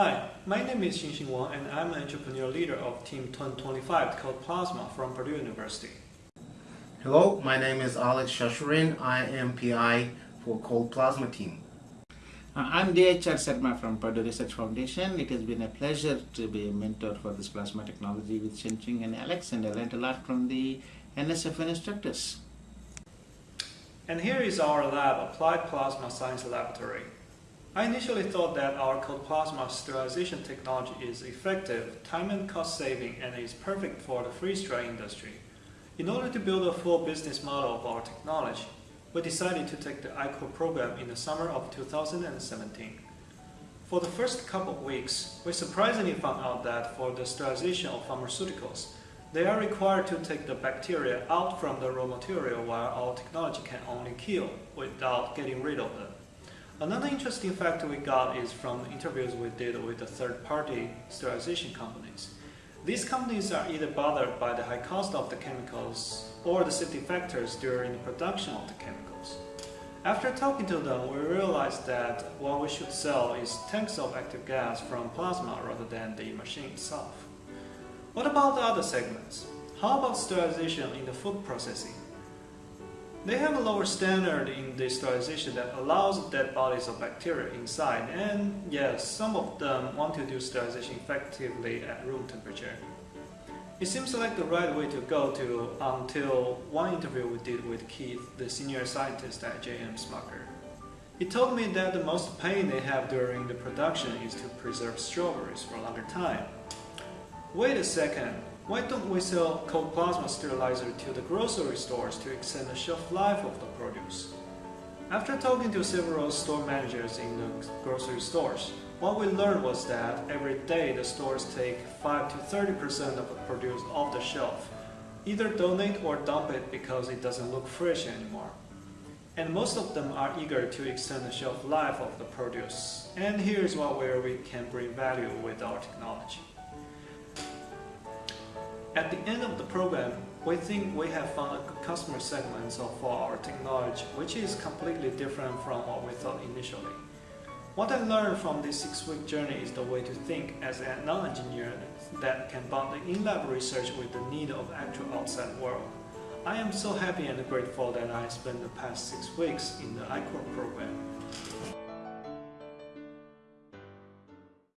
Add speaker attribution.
Speaker 1: Hi, my name is Xinxin Wang and I'm an entrepreneur leader of Team 2025 called Plasma from Purdue University.
Speaker 2: Hello, my name is Alex Shashurin. I am PI for Cold Plasma team.
Speaker 3: Uh, I'm D.H.R. Sharma from Purdue Research Foundation. It has been a pleasure to be a mentor for this plasma technology with Xinxin and Alex and I learned a lot from the NSFN instructors.
Speaker 1: And here is our lab, Applied Plasma Science Laboratory. I initially thought that our cold plasma sterilization technology is effective, time and cost saving, and is perfect for the freeze-dry industry. In order to build a full business model of our technology, we decided to take the I-Corps program in the summer of 2017. For the first couple of weeks, we surprisingly found out that for the sterilization of pharmaceuticals, they are required to take the bacteria out from the raw material while our technology can only kill without getting rid of them. Another interesting fact we got is from interviews we did with the third-party sterilization companies. These companies are either bothered by the high cost of the chemicals or the safety factors during the production of the chemicals. After talking to them, we realized that what we should sell is tanks of active gas from plasma rather than the machine itself. What about the other segments? How about sterilization in the food processing? They have a lower standard in the sterilization that allows dead bodies of bacteria inside and yes, some of them want to do sterilization effectively at room temperature. It seems like the right way to go to until one interview we did with Keith, the senior scientist at J.M. Smucker. He told me that the most pain they have during the production is to preserve strawberries for a longer time. Wait a second, why don't we sell cold plasma sterilizer to the grocery stores to extend the shelf life of the produce? After talking to several store managers in the grocery stores, what we learned was that every day the stores take 5 to 30% of the produce off the shelf, either donate or dump it because it doesn't look fresh anymore. And most of them are eager to extend the shelf life of the produce. And here's what where we can bring value with our technology. At the end of the program, we think we have found a customer segment for our technology which is completely different from what we thought initially. What I learned from this six-week journey is the way to think as a non-engineer that can bond the in-lab research with the need of actual outside world. I am so happy and grateful that I spent the past six weeks in the I-Corps program.